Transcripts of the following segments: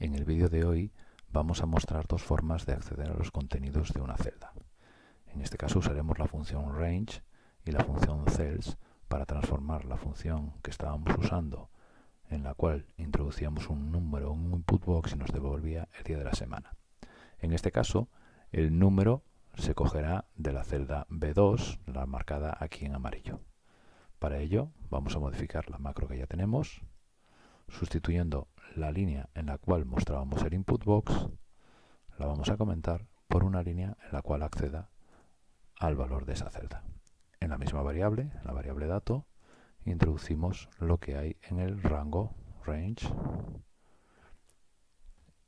En el vídeo de hoy vamos a mostrar dos formas de acceder a los contenidos de una celda. En este caso usaremos la función range y la función cells para transformar la función que estábamos usando en la cual introducíamos un número en un input box y nos devolvía el día de la semana. En este caso, el número se cogerá de la celda B2, la marcada aquí en amarillo. Para ello, vamos a modificar la macro que ya tenemos, sustituyendo la línea en la cual mostrábamos el input box, la vamos a comentar por una línea en la cual acceda al valor de esa celda. En la misma variable, en la variable dato, introducimos lo que hay en el rango range.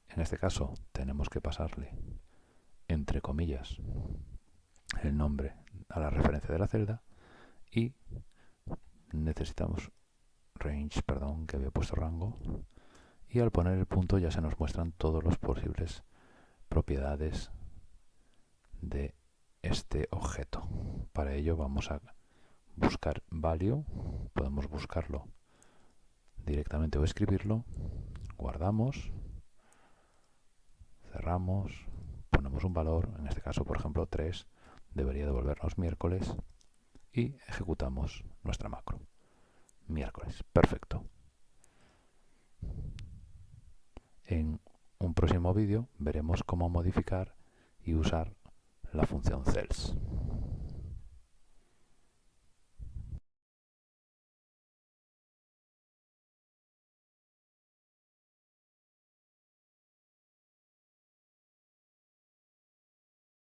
En este caso tenemos que pasarle entre comillas el nombre a la referencia de la celda y necesitamos range, perdón, que había puesto rango. Y al poner el punto ya se nos muestran todos los posibles propiedades de este objeto. Para ello vamos a buscar value, podemos buscarlo directamente o escribirlo, guardamos, cerramos, ponemos un valor, en este caso por ejemplo 3, debería devolvernos miércoles. Y ejecutamos nuestra macro. Miércoles, perfecto. En un próximo vídeo veremos cómo modificar y usar la función cells.